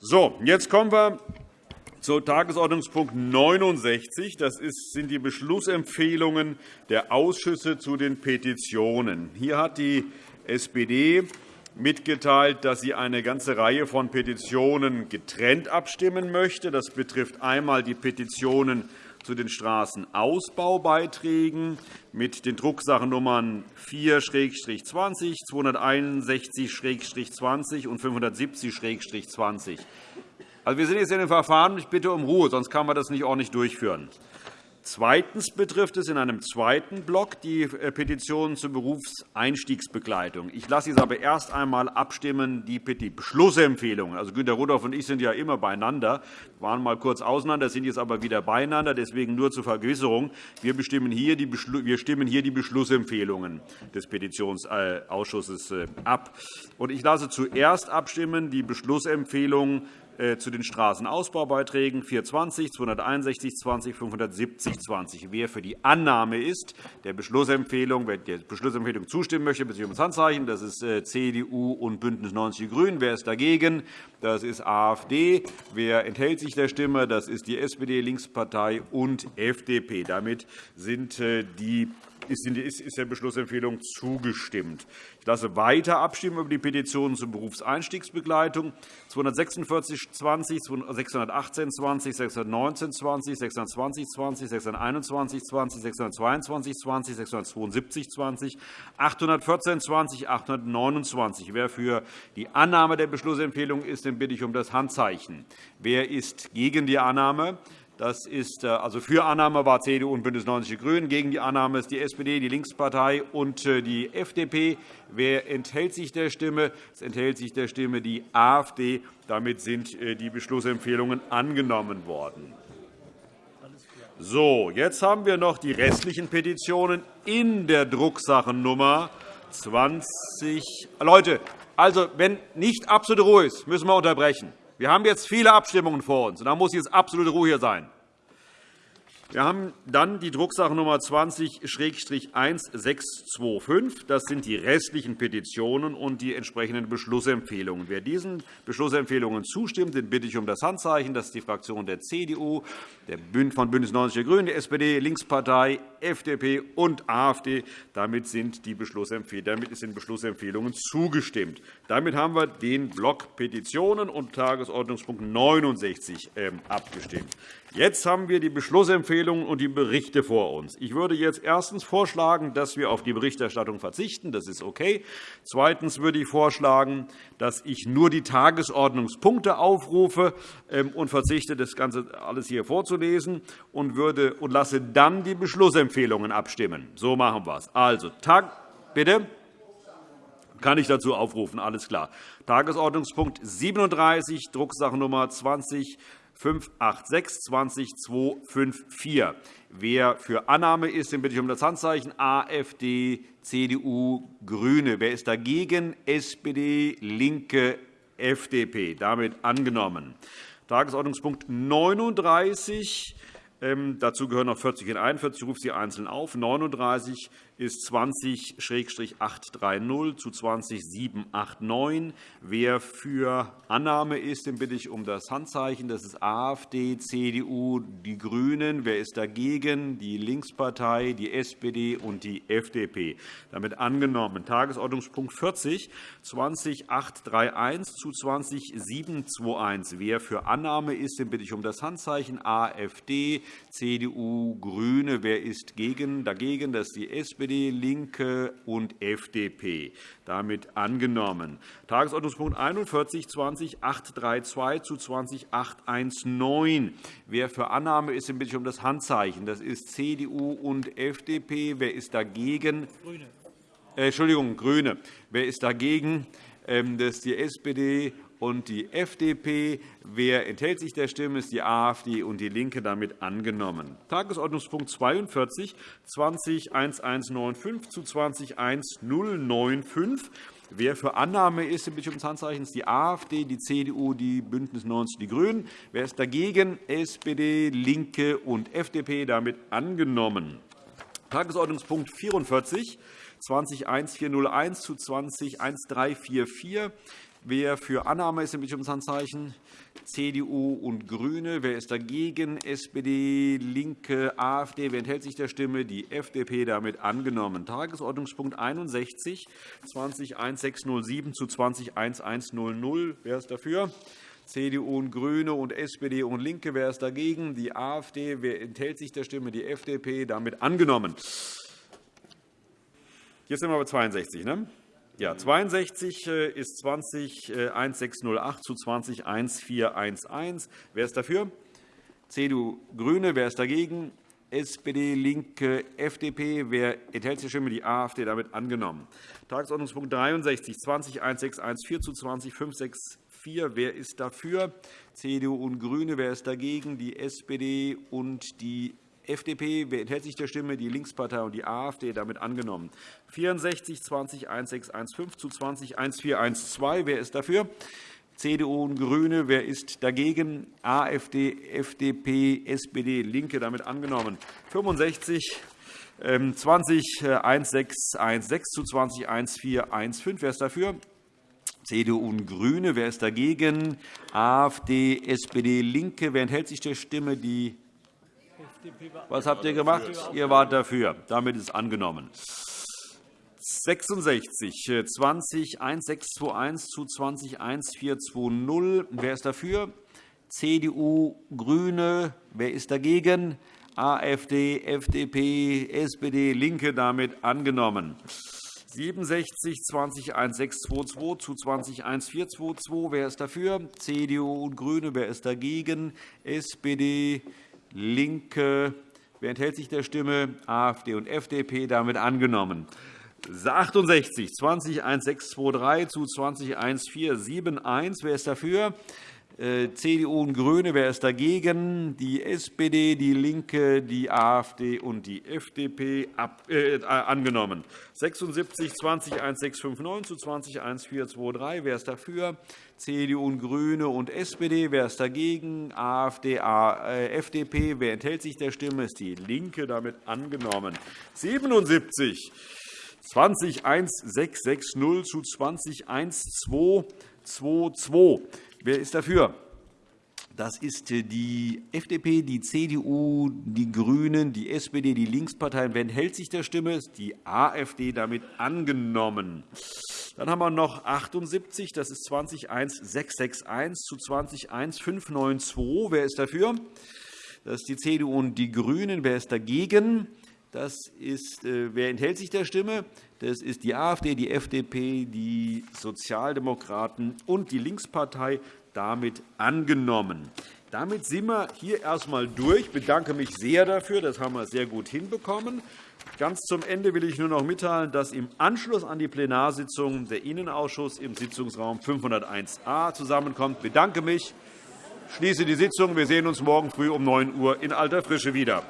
So, jetzt kommen wir zu Tagesordnungspunkt 69. Das sind die Beschlussempfehlungen der Ausschüsse zu den Petitionen. Hier hat die SPD mitgeteilt, dass sie eine ganze Reihe von Petitionen getrennt abstimmen möchte. Das betrifft einmal die Petitionen zu den Straßenausbaubeiträgen mit den Drucksachennummern 4-20, 261-20 und 570-20. Also, wir sind jetzt in dem Verfahren. Ich bitte um Ruhe, sonst kann man das nicht ordentlich durchführen. Zweitens betrifft es in einem zweiten Block die äh, Petitionen zur Berufseinstiegsbegleitung. Ich lasse jetzt aber erst einmal abstimmen die Beschlussempfehlungen. Also Günter Rudolph und ich sind ja immer beieinander, waren mal kurz auseinander, sind jetzt aber wieder beieinander. Deswegen nur zur Vergewisserung. Wir, bestimmen hier die wir stimmen hier die Beschlussempfehlungen des Petitionsausschusses äh, ab. Ich lasse zuerst abstimmen die Beschlussempfehlungen äh, zu den Straßenausbaubeiträgen 420, 261, 20, 570, 20. Wer für die Annahme ist, der Beschlussempfehlung, wer der Beschlussempfehlung zustimmen möchte, bitte um das Handzeichen. Das ist äh, CDU und BÜNDNIS 90 die GRÜNEN. Wer ist dagegen? Das ist AfD. Wer enthält sich der Stimme? Das ist die SPD, Linkspartei und FDP. Damit sind äh, die ist der Beschlussempfehlung zugestimmt. Ich lasse weiter abstimmen über die Petitionen zur Berufseinstiegsbegleitung 246 20, 618 20, 619 20, 620 20, 621 20, 622 20, 672 20, 814 20, 829. Wer für die Annahme der Beschlussempfehlung ist, den bitte ich um das Handzeichen. Wer ist gegen die Annahme? Das ist äh, also für Annahme war CDU und BÜNDNIS 90 die GRÜNEN. Gegen die Annahme ist die SPD, die Linkspartei und äh, die FDP. Wer enthält sich der Stimme? Es enthält sich der Stimme die AfD. Damit sind äh, die Beschlussempfehlungen angenommen worden. So, jetzt haben wir noch die restlichen Petitionen in der Drucksachennummer 20. Leute, also, wenn nicht absolute Ruhe ist, müssen wir unterbrechen. Wir haben jetzt viele Abstimmungen vor uns, und da muss jetzt absolute Ruhe hier sein. Wir haben dann die Drucksachennummer 20-1625. Das sind die restlichen Petitionen und die entsprechenden Beschlussempfehlungen. Wer diesen Beschlussempfehlungen zustimmt, den bitte ich um das Handzeichen. Das ist die Fraktion der CDU, von BÜNDNIS 90 die GRÜNEN, der SPD, Linkspartei, FDP und AfD. Damit sind die Beschlussempfehlungen zugestimmt. Damit haben wir den Block Petitionen und Tagesordnungspunkt 69 ähm, abgestimmt. Jetzt haben wir die Beschlussempfehlungen und die Berichte vor uns. Ich würde jetzt erstens vorschlagen, dass wir auf die Berichterstattung verzichten. Das ist okay. Zweitens würde ich vorschlagen, dass ich nur die Tagesordnungspunkte aufrufe ähm, und verzichte, das Ganze alles hier vorzulesen und, würde, und lasse dann die Beschlussempfehlungen abstimmen. So machen wir es. Also, Tag, bitte. Kann ich dazu aufrufen? Alles klar. Tagesordnungspunkt 37, Drucksachennummer 20 586 254. Wer für Annahme ist, den bitte ich um das Handzeichen AfD, CDU, GRÜNE. Wer ist dagegen? SPD, LINKE, FDP. Damit angenommen. Tagesordnungspunkt 39. Ähm, dazu gehören noch 40 und 41. Ich rufe sie einzeln auf. 39 ist 20-830 zu 20-789. Wer für Annahme ist, den bitte ich um das Handzeichen. Das ist AfD, CDU, die GRÜNEN. Wer ist dagegen? Die Linkspartei, die SPD und die FDP. Damit angenommen. Tagesordnungspunkt 40, 20-831 zu 20-721. Wer für Annahme ist, den bitte ich um das Handzeichen. AfD, CDU, GRÜNE. Wer ist dagegen? Das ist die SPD. SPD, LINKE und FDP. Damit angenommen. Tagesordnungspunkt 41, 20.832 zu 20.819. Wer für Annahme ist, bitte ich um das Handzeichen. Das ist CDU und FDP. Wer ist dagegen? Grüne. Äh, Entschuldigung, GRÜNE. Wer ist dagegen? Ähm, das ist die SPD und die FDP. Wer enthält sich der Stimme, ist die AfD und DIE LINKE damit angenommen. Tagesordnungspunkt 42, 20.1195 zu 20.1095. Wer für Annahme ist, bitte ich um das Handzeichen, ist die AfD, die CDU, die BÜNDNIS 90 die GRÜNEN. Wer ist dagegen? SPD, LINKE und FDP. Damit angenommen. Tagesordnungspunkt 44, 20.1401 zu 20.1344. Wer für Annahme ist, bitte ums Handzeichen. CDU und GRÜNE. Wer ist dagegen? SPD, LINKE, AfD. Wer enthält sich der Stimme? Die FDP. Damit angenommen. Tagesordnungspunkt 61, 201607 zu 201100. Wer ist dafür? CDU und GRÜNE und SPD und LINKE. Wer ist dagegen? Die AfD. Wer enthält sich der Stimme? Die FDP. Damit angenommen. Jetzt sind wir bei 62. Ne? Ja, 62 äh, ist 201608 zu 201411. Wer ist dafür? CDU, GRÜNE. Wer ist dagegen? SPD, LINKE, FDP. Wer enthält die Stimme? Die AfD. Damit angenommen. Tagesordnungspunkt 63, 201614 zu 202564. Wer ist dafür? CDU und GRÜNE. Wer ist dagegen? Die SPD und die FDP. Wer enthält sich der Stimme? Die Linkspartei und die AfD. Damit angenommen. 64 20 1615 zu 20 1412. Wer ist dafür? CDU und GRÜNE. Wer ist dagegen? AfD, FDP, SPD, LINKE. Damit angenommen. 65 20 1616 zu 20 1415. Wer ist dafür? CDU und GRÜNE. Wer ist dagegen? AfD, SPD, LINKE. Wer enthält sich der Stimme? Die was habt ihr gemacht? Ihr wart dafür. Damit ist angenommen. 66, 20 1621 zu 20 1420. Wer ist dafür? CDU, GRÜNE. Wer ist dagegen? AfD, FDP, SPD, LINKE. Damit angenommen. 67 20 1622 zu 20 1422. Wer ist dafür? CDU und GRÜNE. Wer ist dagegen? SPD, LINKE. Wer enthält sich der Stimme? AfD und FDP. Damit angenommen. 68, 20 1623 zu 20 1471. Wer ist dafür? Äh, CDU und GRÜNE. Wer ist dagegen? Die SPD, DIE LINKE, die AfD und die FDP äh, angenommen. 76 20 1659 zu 20 1423. Wer ist dafür? CDU und GRÜNE und SPD. Wer ist dagegen? AfD, äh, FDP. Wer enthält sich der Stimme? Ist die LINKE damit angenommen. 77 20 1660 zu 20 1222. Wer ist dafür? Das ist die FDP, die CDU, die GRÜNEN, die SPD, die Linksparteien. Wer enthält sich der Stimme? Ist die AfD damit angenommen. Dann haben wir noch 78, das ist 201661 zu 201592. Wer ist dafür? Das ist die CDU und die GRÜNEN. Wer ist dagegen? Das ist, äh, wer enthält sich der Stimme? Das ist die AfD, die FDP, die Sozialdemokraten und die Linkspartei damit angenommen. Damit sind wir hier erst einmal durch. Ich bedanke mich sehr dafür. Das haben wir sehr gut hinbekommen. Ganz zum Ende will ich nur noch mitteilen, dass im Anschluss an die Plenarsitzung der Innenausschuss im Sitzungsraum 501a zusammenkommt. Ich bedanke mich, schließe die Sitzung. Wir sehen uns morgen früh um 9 Uhr in alter Frische wieder.